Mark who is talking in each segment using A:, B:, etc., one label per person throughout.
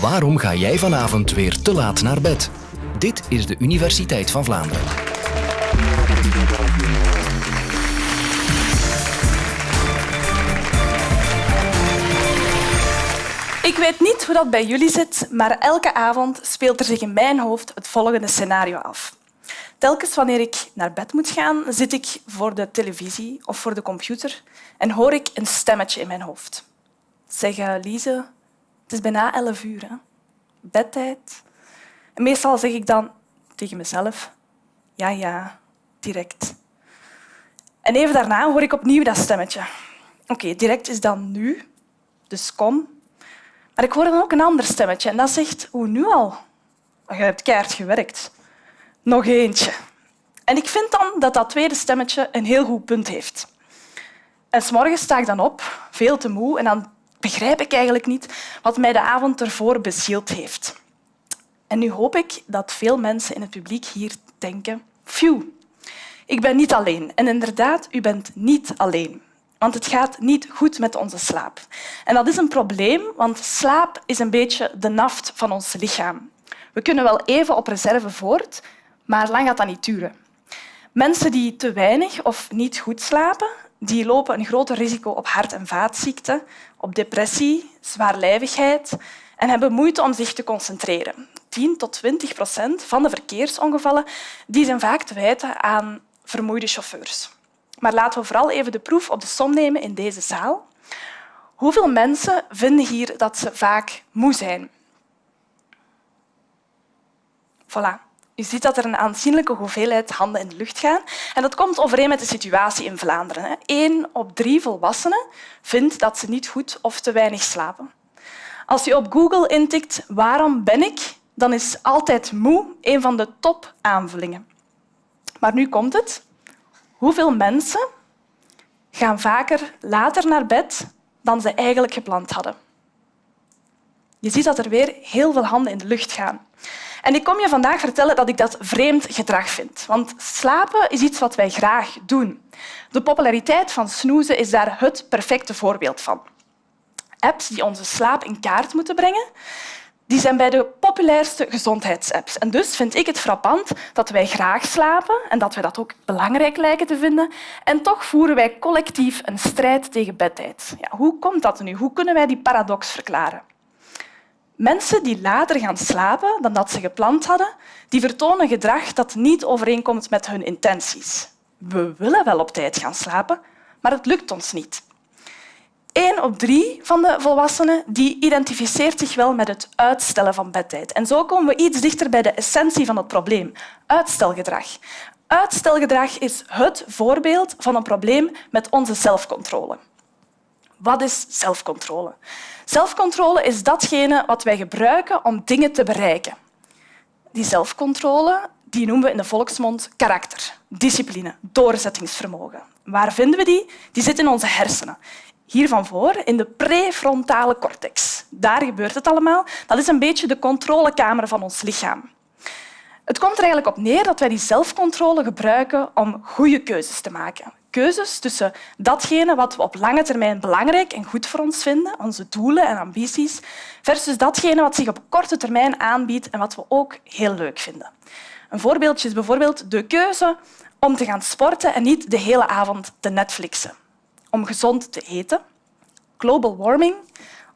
A: Waarom ga jij vanavond weer te laat naar bed? Dit is de Universiteit van Vlaanderen.
B: Ik weet niet hoe dat bij jullie zit, maar elke avond speelt er zich in mijn hoofd het volgende scenario af. Telkens wanneer ik naar bed moet gaan, zit ik voor de televisie of voor de computer en hoor ik een stemmetje in mijn hoofd. Zeg, Lise, het is bijna elf uur. Hè? Bedtijd. En meestal zeg ik dan tegen mezelf, ja, ja, direct. En even daarna hoor ik opnieuw dat stemmetje. Oké, direct is dan nu, dus kom. Maar ik hoor dan ook een ander stemmetje en dat zegt, hoe nu al? Je hebt keihard gewerkt. Nog eentje. En ik vind dan dat dat tweede stemmetje een heel goed punt heeft. En s'morgens sta ik dan op, veel te moe, en dan begrijp ik eigenlijk niet wat mij de avond ervoor bezield heeft. En nu hoop ik dat veel mensen in het publiek hier denken, phew, ik ben niet alleen. En inderdaad, u bent niet alleen. Want het gaat niet goed met onze slaap. En dat is een probleem, want slaap is een beetje de naft van ons lichaam. We kunnen wel even op reserve voort, maar lang gaat dat niet duren. Mensen die te weinig of niet goed slapen, die lopen een groter risico op hart- en vaatziekten, op depressie, zwaarlijvigheid en hebben moeite om zich te concentreren. 10 tot 20 procent van de verkeersongevallen die zijn vaak te wijten aan vermoeide chauffeurs. Maar laten we vooral even de proef op de som nemen in deze zaal. Hoeveel mensen vinden hier dat ze vaak moe zijn? Voilà. Je ziet dat er een aanzienlijke hoeveelheid handen in de lucht gaan. En dat komt overeen met de situatie in Vlaanderen. Eén op drie volwassenen vindt dat ze niet goed of te weinig slapen. Als je op Google intikt waarom ben ik, dan is altijd moe een van de top-aanvullingen. Maar nu komt het. Hoeveel mensen gaan vaker later naar bed dan ze eigenlijk gepland hadden? Je ziet dat er weer heel veel handen in de lucht gaan. En ik kom je vandaag vertellen dat ik dat vreemd gedrag vind. Want slapen is iets wat wij graag doen. De populariteit van snoezen is daar het perfecte voorbeeld van. Apps die onze slaap in kaart moeten brengen, die zijn bij de populairste gezondheidsapps. En dus vind ik het frappant dat wij graag slapen en dat wij dat ook belangrijk lijken te vinden. En toch voeren wij collectief een strijd tegen bedtijd. Ja, hoe komt dat nu? Hoe kunnen wij die paradox verklaren? Mensen die later gaan slapen dan dat ze gepland hadden, die vertonen gedrag dat niet overeenkomt met hun intenties. We willen wel op tijd gaan slapen, maar het lukt ons niet. Eén op drie van de volwassenen die identificeert zich wel met het uitstellen van bedtijd. En zo komen we iets dichter bij de essentie van het probleem, uitstelgedrag. Uitstelgedrag is het voorbeeld van een probleem met onze zelfcontrole. Wat is zelfcontrole? Zelfcontrole is datgene wat wij gebruiken om dingen te bereiken. Die zelfcontrole die noemen we in de volksmond karakter, discipline, doorzettingsvermogen. Waar vinden we die? Die zit in onze hersenen. Hier van voor, in de prefrontale cortex. Daar gebeurt het allemaal. Dat is een beetje de controlekamer van ons lichaam. Het komt er eigenlijk op neer dat wij die zelfcontrole gebruiken om goede keuzes te maken keuzes tussen datgene wat we op lange termijn belangrijk en goed voor ons vinden, onze doelen en ambities, versus datgene wat zich op korte termijn aanbiedt en wat we ook heel leuk vinden. Een voorbeeldje is bijvoorbeeld de keuze om te gaan sporten en niet de hele avond te Netflixen. Om gezond te eten. Global warming.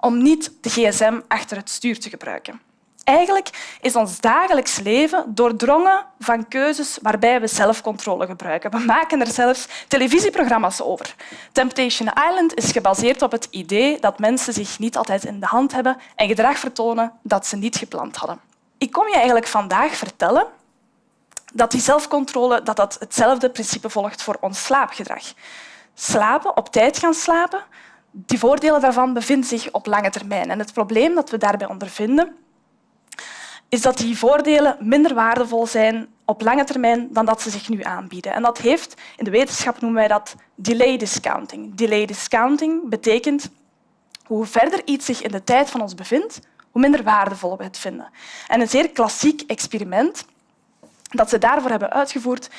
B: Om niet de gsm achter het stuur te gebruiken. Eigenlijk is ons dagelijks leven doordrongen van keuzes waarbij we zelfcontrole gebruiken. We maken er zelfs televisieprogramma's over. Temptation Island is gebaseerd op het idee dat mensen zich niet altijd in de hand hebben en gedrag vertonen dat ze niet gepland hadden. Ik kom je eigenlijk vandaag vertellen dat die zelfcontrole dat dat hetzelfde principe volgt voor ons slaapgedrag. Slapen, op tijd gaan slapen, die voordelen daarvan bevinden zich op lange termijn. En het probleem dat we daarbij ondervinden is dat die voordelen minder waardevol zijn op lange termijn dan dat ze zich nu aanbieden. En dat heeft, in de wetenschap noemen wij dat delay discounting. Delay discounting betekent hoe verder iets zich in de tijd van ons bevindt, hoe minder waardevol we het vinden. En een zeer klassiek experiment dat ze daarvoor hebben uitgevoerd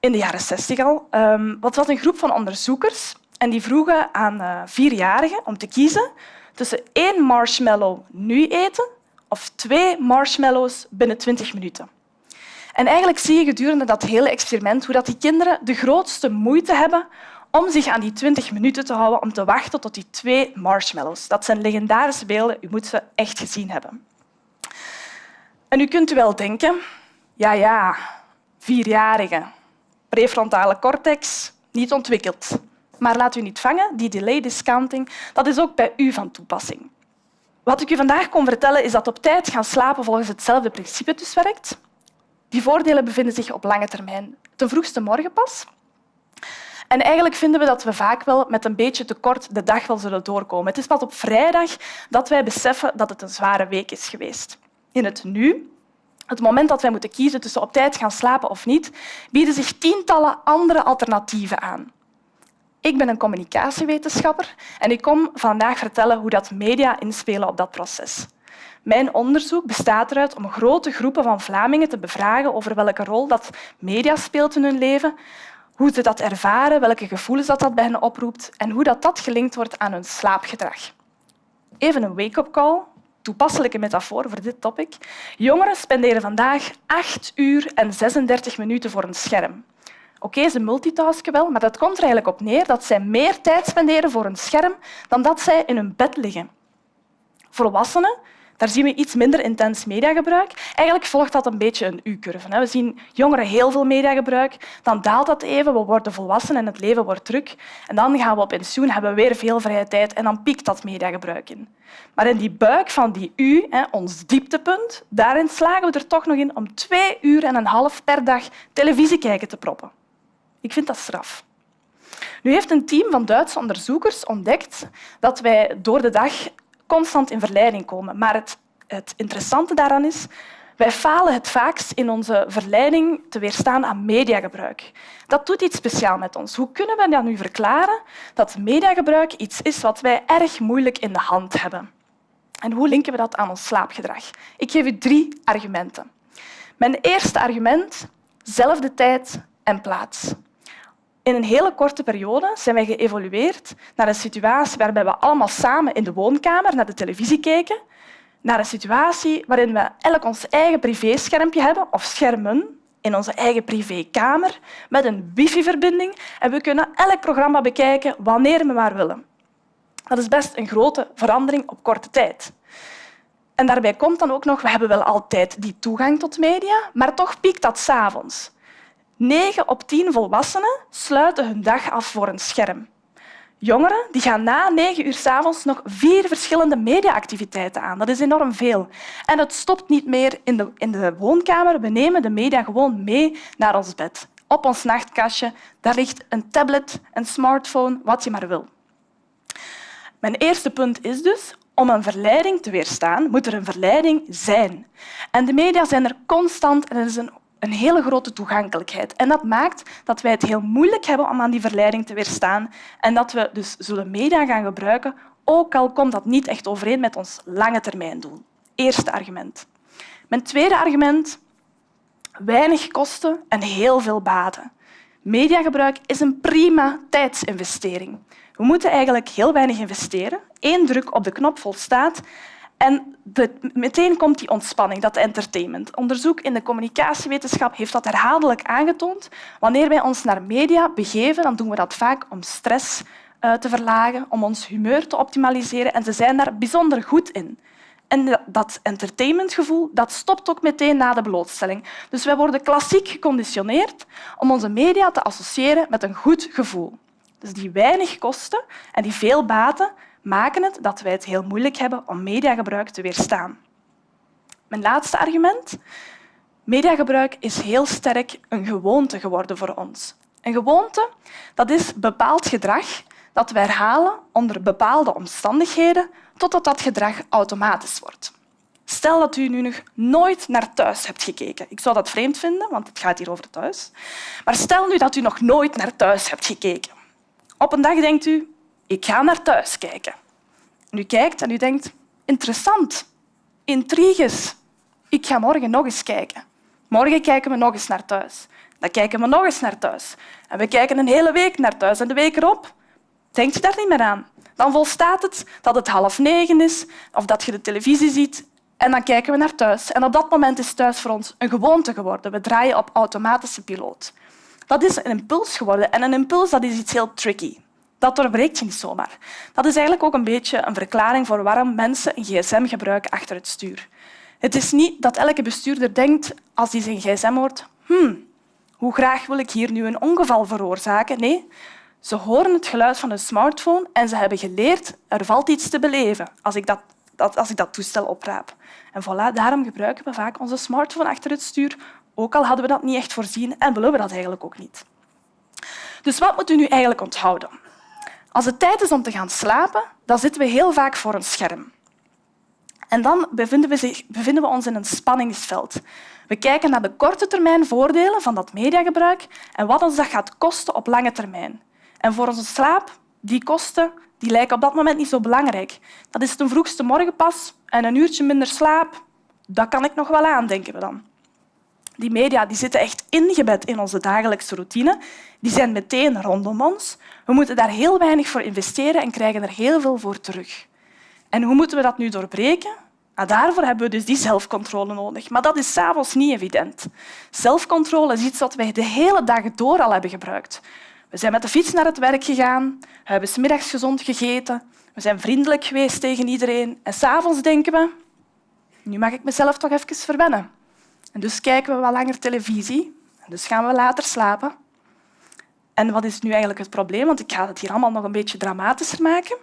B: in de jaren 60 al, ehm, wat was een groep van onderzoekers en die vroegen aan eh, vierjarigen om te kiezen tussen één marshmallow nu eten of twee marshmallows binnen 20 minuten. En eigenlijk zie je gedurende dat hele experiment hoe dat die kinderen de grootste moeite hebben om zich aan die 20 minuten te houden om te wachten tot die twee marshmallows. Dat zijn legendarische beelden. U moet ze echt gezien hebben. En u kunt u wel denken, ja, ja, vierjarige, prefrontale cortex, niet ontwikkeld. Maar laat u niet vangen, die delay discounting dat is ook bij u van toepassing. Wat ik u vandaag kon vertellen is dat op tijd gaan slapen volgens hetzelfde principe dus werkt. Die voordelen bevinden zich op lange termijn ten vroegste morgen pas. En eigenlijk vinden we dat we vaak wel met een beetje tekort de dag wel zullen doorkomen. Het is pas op vrijdag dat wij beseffen dat het een zware week is geweest. In het nu, het moment dat wij moeten kiezen tussen op tijd gaan slapen of niet, bieden zich tientallen andere alternatieven aan. Ik ben een communicatiewetenschapper en ik kom vandaag vertellen hoe dat media inspelen op dat proces. Mijn onderzoek bestaat eruit om grote groepen van Vlamingen te bevragen over welke rol dat media speelt in hun leven, hoe ze dat ervaren, welke gevoelens dat, dat bij hen oproept en hoe dat, dat gelinkt wordt aan hun slaapgedrag. Even een wake-up call, toepasselijke metafoor voor dit topic. Jongeren spenderen vandaag 8 uur en 36 minuten voor een scherm. Oké, ze multitasken wel, maar dat komt er eigenlijk op neer dat zij meer tijd spenderen voor een scherm dan dat zij in hun bed liggen. Volwassenen daar zien we iets minder intens mediagebruik. Eigenlijk volgt dat een beetje een U-curve. We zien jongeren heel veel mediagebruik, dan daalt dat even, we worden volwassen en het leven wordt druk. En dan gaan we op pensioen, hebben we weer veel vrije tijd en dan piekt dat mediagebruik in. Maar in die buik van die U, ons dieptepunt, daarin slagen we er toch nog in om twee uur en een half per dag televisie kijken te proppen. Ik vind dat straf. Nu heeft een team van Duitse onderzoekers ontdekt dat wij door de dag constant in verleiding komen. Maar het, het interessante daaraan is, wij falen het vaakst in onze verleiding te weerstaan aan mediagebruik. Dat doet iets speciaals met ons. Hoe kunnen we dan nu verklaren dat mediagebruik iets is wat wij erg moeilijk in de hand hebben? En hoe linken we dat aan ons slaapgedrag? Ik geef u drie argumenten. Mijn eerste argument, zelfde tijd en plaats. In een hele korte periode zijn wij geëvolueerd naar een situatie waarbij we allemaal samen in de woonkamer naar de televisie keken, naar een situatie waarin we elk ons eigen privéschermpje hebben of schermen in onze eigen privékamer met een wifi-verbinding en we kunnen elk programma bekijken wanneer we maar willen. Dat is best een grote verandering op korte tijd. En daarbij komt dan ook nog, we hebben wel altijd die toegang tot media, maar toch piekt dat s'avonds. 9 op 10 volwassenen sluiten hun dag af voor een scherm. Jongeren die gaan na negen uur s avonds nog vier verschillende mediaactiviteiten aan. Dat is enorm veel. En het stopt niet meer in de, in de woonkamer. We nemen de media gewoon mee naar ons bed. Op ons nachtkastje daar ligt een tablet, een smartphone, wat je maar wil. Mijn eerste punt is dus, om een verleiding te weerstaan, moet er een verleiding zijn. En de media zijn er constant en er is een een hele grote toegankelijkheid. En dat maakt dat wij het heel moeilijk hebben om aan die verleiding te weerstaan en dat we dus zullen media gaan gebruiken, ook al komt dat niet echt overeen met ons lange termijn doel. Eerste argument. Mijn tweede argument, weinig kosten en heel veel baten. Mediagebruik is een prima tijdsinvestering. We moeten eigenlijk heel weinig investeren. Eén druk op de knop volstaat en meteen komt die ontspanning, dat entertainment. Onderzoek in de communicatiewetenschap heeft dat herhaaldelijk aangetoond. Wanneer wij ons naar media begeven, dan doen we dat vaak om stress uh, te verlagen, om ons humeur te optimaliseren. En ze zijn daar bijzonder goed in. En dat entertainmentgevoel dat stopt ook meteen na de blootstelling. Dus wij worden klassiek geconditioneerd om onze media te associëren met een goed gevoel. Dus die weinig kosten en die veel baten maken het dat wij het heel moeilijk hebben om mediagebruik te weerstaan. Mijn laatste argument. Mediagebruik is heel sterk een gewoonte geworden voor ons. Een gewoonte dat is bepaald gedrag dat we herhalen onder bepaalde omstandigheden totdat dat gedrag automatisch wordt. Stel dat u nu nog nooit naar thuis hebt gekeken. Ik zou dat vreemd vinden, want het gaat hier over thuis. Maar stel nu dat u nog nooit naar thuis hebt gekeken. Op een dag denkt u, ik ga naar thuis kijken. En u kijkt en u denkt, interessant, intriges. Ik ga morgen nog eens kijken. Morgen kijken we nog eens naar thuis. Dan kijken we nog eens naar thuis. En we kijken een hele week naar thuis. En de week erop denkt je daar niet meer aan. Dan volstaat het dat het half negen is of dat je de televisie ziet en dan kijken we naar thuis. En op dat moment is thuis voor ons een gewoonte geworden. We draaien op automatische piloot. Dat is een impuls geworden. En een impuls dat is iets heel tricky. Dat doorbreekt je niet zomaar. Dat is eigenlijk ook een beetje een verklaring voor waarom mensen een gsm gebruiken achter het stuur. Het is niet dat elke bestuurder denkt als hij zijn gsm hoort hmm, hoe graag wil ik hier nu een ongeval veroorzaken? Nee, ze horen het geluid van een smartphone en ze hebben geleerd er valt iets te beleven als ik dat, als ik dat toestel opraap. En voilà, daarom gebruiken we vaak onze smartphone achter het stuur, ook al hadden we dat niet echt voorzien en willen we dat eigenlijk ook niet. Dus wat moet u nu eigenlijk onthouden? Als het tijd is om te gaan slapen, dan zitten we heel vaak voor een scherm. En dan bevinden we, bevinden we ons in een spanningsveld. We kijken naar de korte termijn voordelen van dat mediagebruik en wat ons dat gaat kosten op lange termijn. En voor onze slaap, die kosten die lijken op dat moment niet zo belangrijk. Dat is ten vroegste morgen pas en een uurtje minder slaap, dat kan ik nog wel aan, denken we dan. Die media die zitten echt ingebed in onze dagelijkse routine. Die zijn meteen rondom ons. We moeten daar heel weinig voor investeren en krijgen er heel veel voor terug. En hoe moeten we dat nu doorbreken? Nou, daarvoor hebben we dus die zelfcontrole nodig. Maar dat is s'avonds niet evident. Zelfcontrole is iets wat wij de hele dag door al hebben gebruikt. We zijn met de fiets naar het werk gegaan, we hebben smiddags gezond gegeten, we zijn vriendelijk geweest tegen iedereen en s'avonds denken we nu mag ik mezelf toch even verwennen. Dus kijken we wat langer televisie dus gaan we later slapen. En wat is nu eigenlijk het probleem? Want ik ga het hier allemaal nog een beetje dramatischer maken.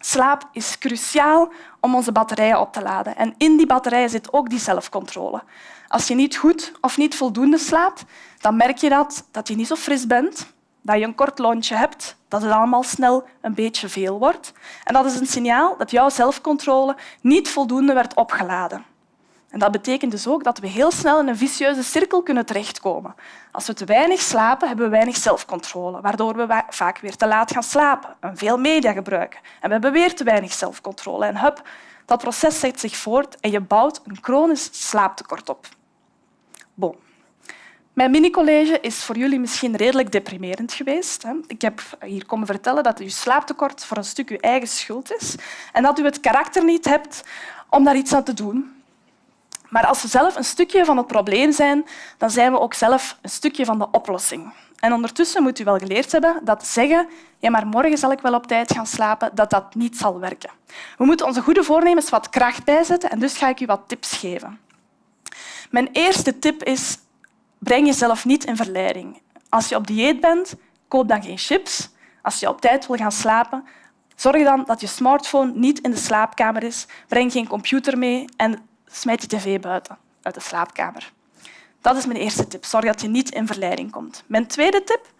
B: Slaap is cruciaal om onze batterijen op te laden. En in die batterijen zit ook die zelfcontrole. Als je niet goed of niet voldoende slaapt, dan merk je dat, dat je niet zo fris bent, dat je een kort lontje hebt, dat het allemaal snel een beetje veel wordt. En dat is een signaal dat jouw zelfcontrole niet voldoende werd opgeladen. En dat betekent dus ook dat we heel snel in een vicieuze cirkel kunnen terechtkomen. Als we te weinig slapen, hebben we weinig zelfcontrole, waardoor we vaak weer te laat gaan slapen en veel media gebruiken. En we hebben weer te weinig zelfcontrole. En hup, dat proces zet zich voort en je bouwt een chronisch slaaptekort op. Bon. Mijn mini-college is voor jullie misschien redelijk deprimerend geweest. Ik heb hier komen vertellen dat uw slaaptekort voor een stuk uw eigen schuld is en dat u het karakter niet hebt om daar iets aan te doen. Maar als we zelf een stukje van het probleem zijn, dan zijn we ook zelf een stukje van de oplossing. En ondertussen moet u wel geleerd hebben dat zeggen ja, maar morgen zal ik wel op tijd gaan slapen, dat dat niet zal werken. We moeten onze goede voornemens wat kracht bijzetten en dus ga ik u wat tips geven. Mijn eerste tip is breng jezelf niet in verleiding. Als je op dieet bent, koop dan geen chips. Als je op tijd wil gaan slapen, zorg dan dat je smartphone niet in de slaapkamer is. Breng geen computer mee en smijt je tv buiten uit de slaapkamer. Dat is mijn eerste tip. Zorg dat je niet in verleiding komt. Mijn tweede tip.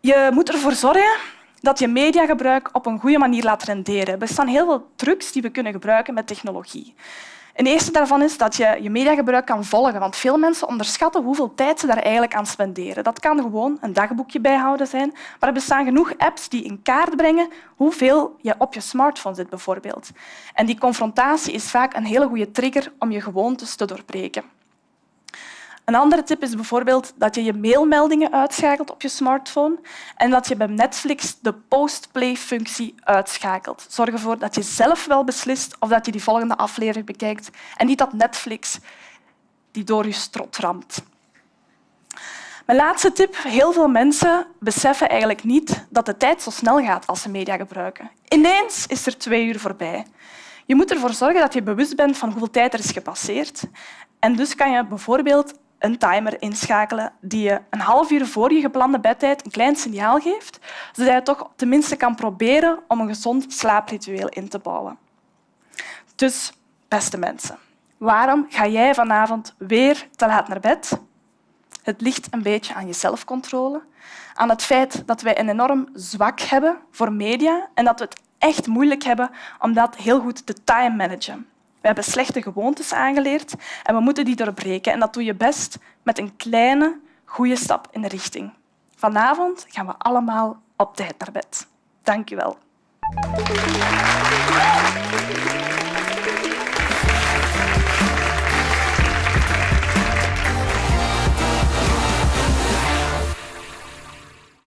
B: Je moet ervoor zorgen dat je mediagebruik op een goede manier laat renderen. Er bestaan heel veel trucs die we kunnen gebruiken met technologie. Een eerste daarvan is dat je je mediagebruik kan volgen, want veel mensen onderschatten hoeveel tijd ze daar eigenlijk aan spenderen. Dat kan gewoon een dagboekje bijhouden zijn, maar er bestaan genoeg apps die in kaart brengen hoeveel je op je smartphone zit, bijvoorbeeld. En die confrontatie is vaak een hele goede trigger om je gewoontes te doorbreken. Een andere tip is bijvoorbeeld dat je je mailmeldingen uitschakelt op je smartphone en dat je bij Netflix de post-play-functie uitschakelt. Zorg ervoor dat je zelf wel beslist of dat je die volgende aflevering bekijkt en niet dat Netflix die door je strot ramt. Mijn laatste tip. Heel veel mensen beseffen eigenlijk niet dat de tijd zo snel gaat als ze media gebruiken. Ineens is er twee uur voorbij. Je moet ervoor zorgen dat je bewust bent van hoeveel tijd er is gepasseerd. En dus kan je bijvoorbeeld een timer inschakelen die je een half uur voor je geplande bedtijd een klein signaal geeft, zodat je toch tenminste kan proberen om een gezond slaapritueel in te bouwen. Dus, beste mensen, waarom ga jij vanavond weer te laat naar bed? Het ligt een beetje aan je zelfcontrole, aan het feit dat wij een enorm zwak hebben voor media en dat we het echt moeilijk hebben om dat heel goed te time managen. We hebben slechte gewoontes aangeleerd en we moeten die doorbreken. En dat doe je best met een kleine, goede stap in de richting. Vanavond gaan we allemaal op tijd naar bed. Dank u wel.